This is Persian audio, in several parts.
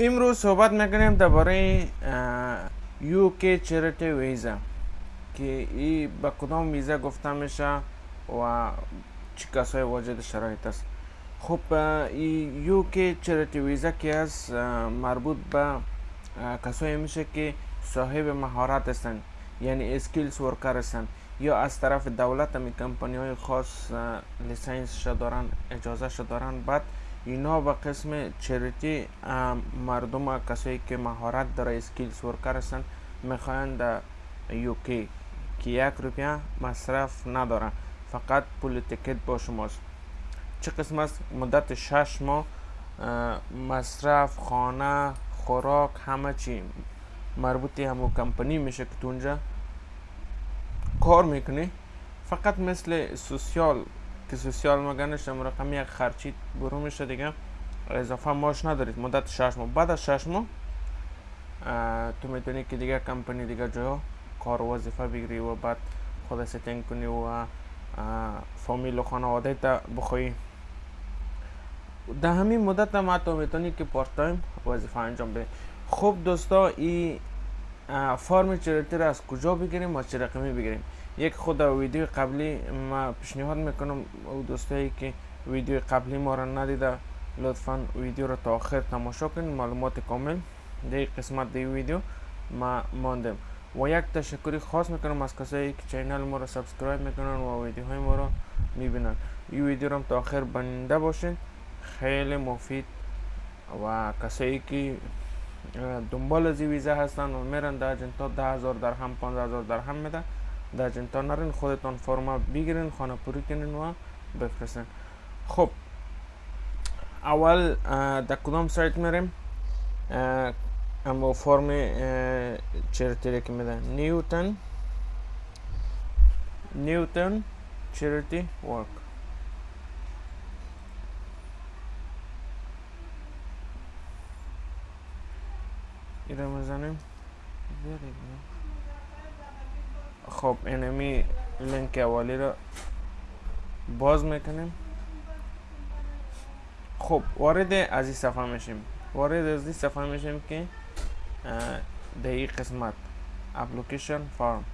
امروز صحبت می‌کنیم درباره UK charity visa که ای به کدام ویزا گفته میشه و چی کسای واجد شرایط است. خب UK charity visa که مربوط به کسایی میشه که صاحب مهارت هستند یعنی skills worker هستند یا از طرف دولت می کمپانی های خاص license دارن اجازه دارن. بعد اینا به قسم charity مردم کسایی که مهارت داره skills worker هستن می‌خواین در UK که یک روپیه مصرف نداره فقط پول تکت با شماست. چه قسم است؟ مدت شش ماه مصرف خانه خوراک همه چی. مربوطی همو کمپانی میشه که تو اونجا کار می‌کنی. فقط مثل سوسیال که سوسیال مگنش رقم یک خرچی برو میشه دیگه. اضافه ماش ندارید مدت شش ماه. بعد از شش ماه تو می‌تونی که دیگه کمپانی دیگه جا کار وظیفه بگیری و بعد خود ستینگ کنی و فامیل و خانواده تا بخوایی در همین مدت هم تو می‌تونی که پارت تایم وظیفه انجام بدی. خب دوستا این فرم charity را از کجا بگیریم؟ و چه رقمی بگیریم؟ یک خود ویدیو قبلی ما پیشنهاد می‌کنم او دوستایی که ویدیو قبلی ما را ندیده لطفا ویدیو را تا آخر تماشا کنید. معلومات کامل در قسمت دی ویدیو ما ماندم و یک تشکری خاص می‌کنم از کسایی که channel ما را subscribe می‌کنن و ویدیوهای ما را می‌بینن. این ویدیو را تا آخر بنده باشین. خیلی مفید و کسایی که دنبال از ویزا هستن و میرن در جنتا ده هزار درهم پانزده هزار درهم میده در نرین خودتان فرما بگیرین خانه پوری کنین و بفرستین خب اول در کدام سایت میریم؟ اما فرم چریتی که میده. نیوتن. نیوتن چریتی ورک. ایره می‌زنیم؟ خب اینمی لینک اولی رو باز می‌کنیم. خب وارد از این صفحه میشیم. وارد از این صفحه میشیم که در این قسمت اپلیکیشن فارم.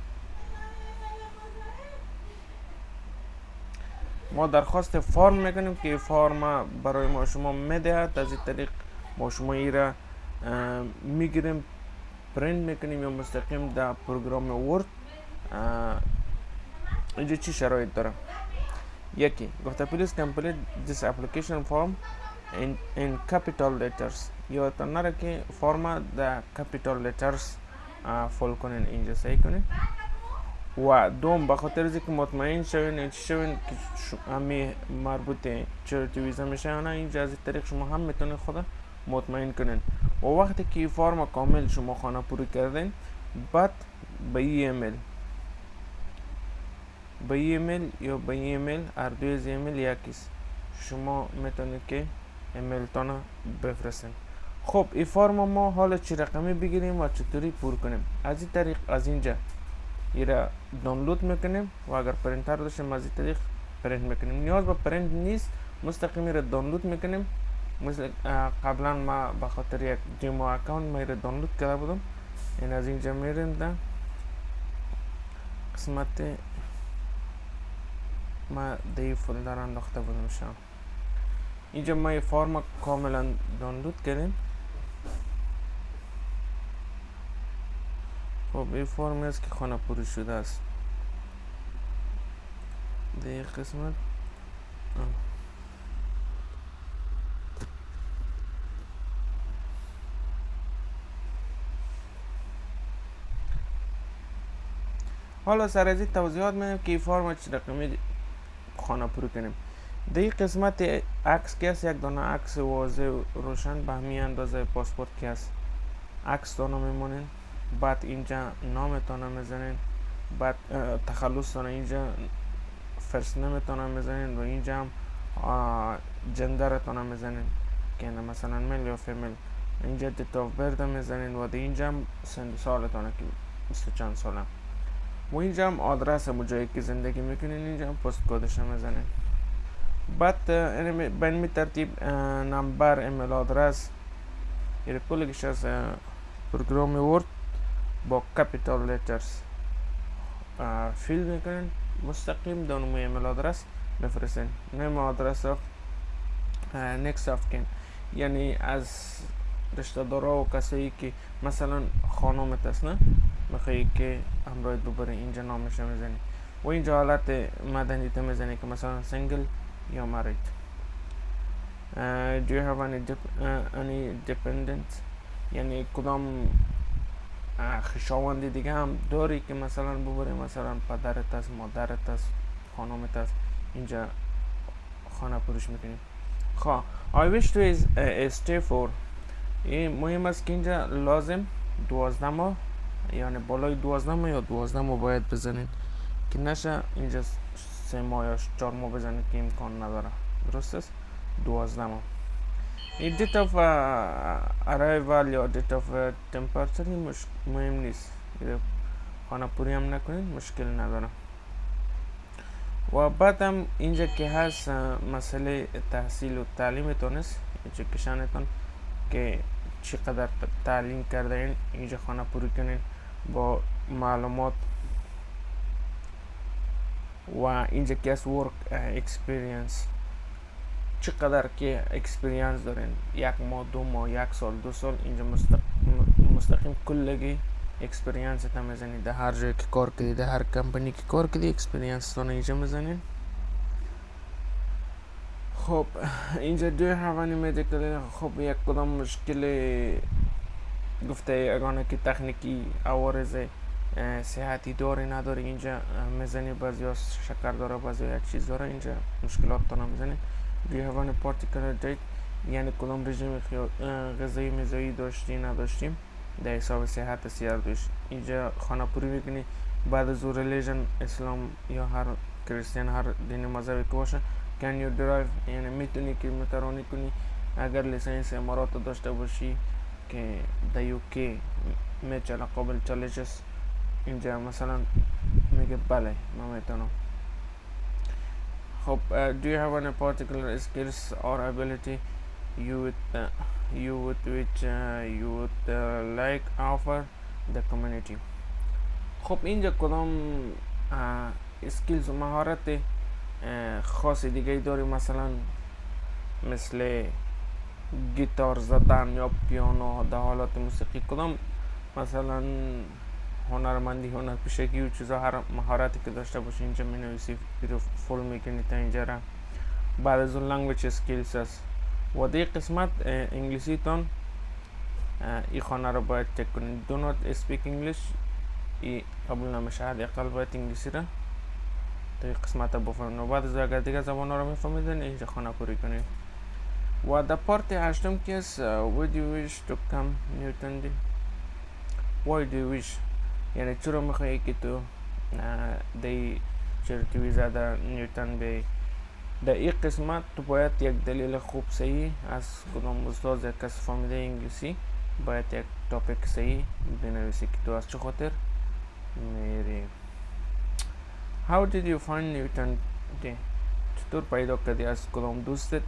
ما درخواست فرم می‌کنیم که فرم برای ما شما می‌دهد از این طریق ما شما ای را می‌گیریم پرینت می‌کنیم یا مستقیم در program Word اینجا چی شرایط داره یکی گفته please complete this application form in, in capital letters. یادتان نره که فرم در capital letters fill کنین اینجا صحیح کنین و دوم به خاطر که مطمئن شوین این شوین که همی مربوط charity visa میشه نه اینجا از طریق شما هم می‌تونین خدا مطمئن کنین و وقتی که فرم کامل شما خانه پوری کردین بعد به ایمیل به ایمیل یا به ایمیل هر دوی از ایمیل یکیست شما می‌تونید که ایمیل تانا بفرستین خب این فرم ما حالا چی رقمی بگیریم و چطوری پر کنیم از این طریق از اینجا را دانلود می‌کنیم و اگر پرینتر داشتیم از این طریق پرینت می‌کنیم نیاز به پرینت نیست مستقیم را دانلود می‌کنیم مثل قبلا ما به خاطر یک demo account ما را دانلود کرده بودم این از اینجا میریم قسمت ما دی folder انداخته بودم شام اینجا ما یه فرم کاملا دانلود کردیم. خب این فرم است که خانه پوری شده است. دی قسمت. حالا سر از این توضیحات میدم که این فرم چه رقمی خانه کنیم در این قسمت عکس که یک دانه عکس واضح روشن به همین اندازه پاسپورت که است؟ عکس دانه میمونین. بعد اینجا نامتان می‌زنین. بعد تخلص تانه اینجا first name تونه می‌زنین. و اینجا هم gender تان می‌زنین. که مثلا male یا female اینجا date of birth می‌زنین. و اینجا هم سن و سالتانه که بیست چند ساله. و اینجا هم آدرس همون جایی که زندگی می‌کنین اینجا هم post code ش می‌زنین بعد به این ترتیب نمبر email address این کلگش از program Word با capital letters fill می‌کنین مستقیم د همو email address بفرستین name address of next of kin. یعنی از رشته دارا و کسایی که مثلا خانومت است نه میخوایی که همراهت ببره اینجا نامش می‌زنی. و اینجا حالت مدنی تو می‌زنی که مثلا single یا مرید do you have any, dep uh, any یعنی کدام خشاوندی دیگه هم داری که مثلا ببری مثلا پدرت است مادرت است خانومت است اینجا خانه پروش می‌کنیم خواه I wish to uh, stay for. مهم است که اینجا لازم دوازده ماه یعنی بالای دوازده ماه یا دوازده ماه باید بزنید. که نشه اینجا سه ماه یا چهار ماه بزنید که امکان نداره. درست است دوازده ماه. این date of arrival یا date of departure مهم نیست. خانه پوری هم نکنید مشکل نداره. و بعد هم اینجا که هست مسئله تحصیل و تعلیمتون است education تون که چقدر تعلیم کرده این اینجا خانه پوری کنین. با معلومات و اینجا که از work experience چقدر که experience دارین؟ یک ماه دو ماه یک سال دو سال اینجا مستقیم کلگی experience تا می‌زنید در هر جای که کار کردی در هر کمپانی که کار کردی experience تون اینجا می‌زنین. خب اینجا دوی هوانی medical خب یک کدام مشکل گفته اگانه که تکنیکی عوارض صحتی داری نداری اینجا می‌زنی بعضی شکر داره بعضی یک چیز داره اینجا مشکلات تو نمی‌زنی. دوی هوانی پارتیکلر دیت یعنی کدام رژیم غذایی میزایی داشتی نداشتیم. در حساب صحت سیار دوش اینجا خانه پوری می‌کنی بعد از ریلیژن اسلام یا هر کریستیان هر دین مذهبی که باشه you derive یعنی می‌تونی که مترانی کنی. اگر لیسنس امارات داشته باشی که در یوکی میچله قابل چالشش اینجا مثلا میگه بله ما میتونم خب do you have any particular skills or ability you would uh, you would which uh, you would uh, like offer the community خب اینجا کدام اسکیلز و مهارت خاص دیگه داری مثلا مثل گیتار زدن یا پیانو در حالات موسیقی کدام؟ مثلا هنرمندی هنر پیشگی و چیزا هر مهارتی که داشته باشی اینجا می نویسی fill می‌کنی تا اینجا را. بعد از اون language skills است. و دی قسمت انگلیسی تون ای خانه رو باید چک کنید. Do not speak English. ای قبول نمیشه حداقل باید انگلیسی را. این قسمت بفهمید و بعد از اگر دیگه زبان رو میفهمیدین اینجا خانه پوری کنید. و در پارت هشتم که است would you wish to come Newton دی why do you wish? یعنی چرا میخوایی که تو دی چرتی ویزا در نیوتن بی در این قسمت تو باید یک دلیل خوب صحیح از کدام استاد یک کس فهمیده انگلیسی باید یک تاپیک صحیح بنویسی که تو از چه خاطر میری How did you find Newton دی چطور پیدا کردی از کدام دوستت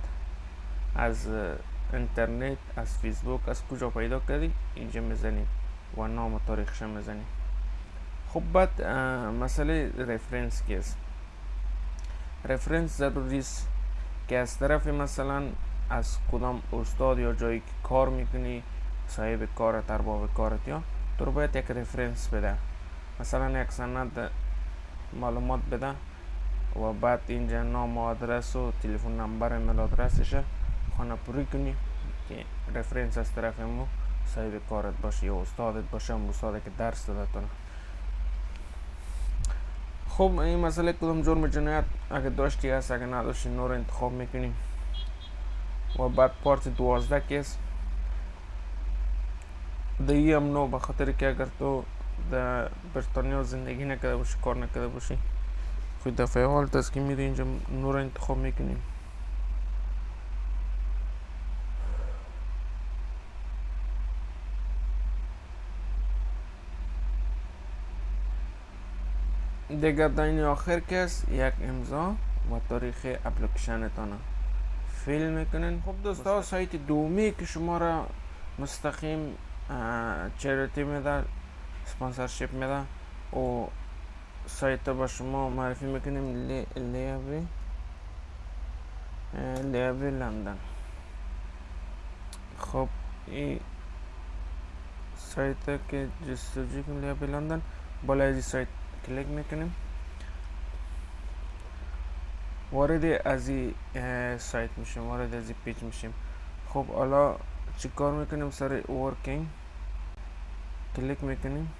از اینترنت از فیسبوک از کجا پیدا کردی؟ اینجا می‌زنی. و نام و تاریخش می‌زنی. خب بعد مسئله رفرنس است رفرنس ضروری است که از طرف مثلا از کدام استاد یا جایی که کار می‌کنی صاحب کارت ارباب کارت یا تو رو باید یک رفرنس بده. مثلا یک سند معلومات بده و بعد اینجا نام و آدرس و تلفن نمبر ایمیل آدرسش مو صاحب کارت باشه یا استادت باشه هم استاده که درس داده تونه خب این مسئله کدوم جرم جنایت اگه داشتی هست اگه نداشتی نور انتخاب می‌کنیم و بعد پارت دوازده کیس دهی هم نو بخاطر که اگر تو در بریتانیا زندگی نکرده باشی کار نکرده باشی خود دفعه است که میری اینجا نور انتخاب می‌کنیم دیگر داین آخر کس یک امضا و تاریخ اپلیکیشن تانه فیل می‌کنین. خب دوستا سایت دومی که شما را مستقیم چریتی میده سپانسرشیپ میده و سایت با شما معرفی می‌کنیم. لی لیوی لیوی لندن. خب این سایت که جستجوی کنیم لیوی لندن. بالای این سایت کلیک می‌کنیم وارد از این سایت میشیم وارد از این page میشیم خب حالا چی کار می‌کنیم سر working کلیک می‌کنیم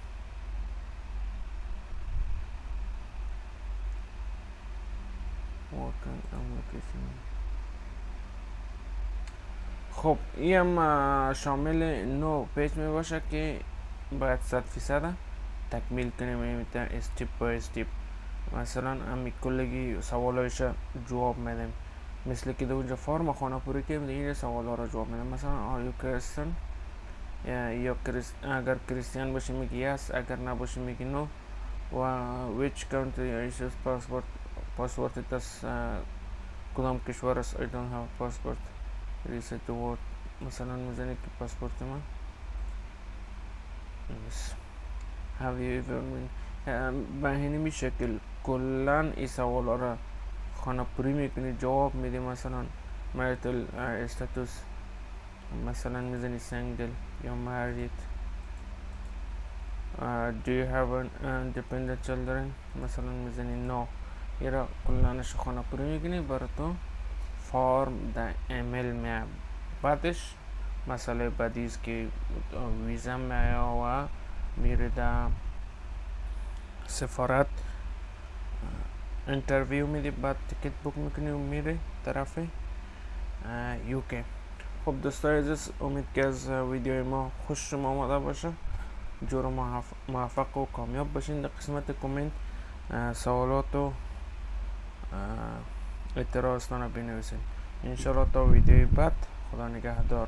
خب این هم شامل نو page می باشه که باید صد فیصد تکمیل کنیم step by step مثلا امی کلگی سوالایش جواب میدیم مثل که در اونجا فرم خانه پوری که این سوال ها را جواب میدیم مثلا are you Christian یا اگر Christian باشه میگی yes اگر نباشه میگی no و which country is passport پاسپورت از کدام کشور است I don't have passport. Reset the word مثلا می‌زنی که پاسپورت من yes. Have you ever been به همین شکل کلا این سوال را خانه پوری می‌کنی جواب میدی مثلا marital استاتوس مثلا می‌زنی سنگل یا married uh, do you have an independent children? مثلا می‌زنی no. ایرا کلانش خانه پوری می‌کنی برای تو فارم در ایمیل می بعدش مسئله بعدی است که ویزا می و میره در سفارت. interview میدی بعد ticket book می‌کنی و میره طرف UK خب دوستای عزیز امید که از ویدیو ما خوش شما آمده باشه. جور موفق و کامیاب باشین در قسمت کامنت سوالات و اعتراضتان رو بنویسین. انشالله تا ویدیوی بعد. خدا نگهدار.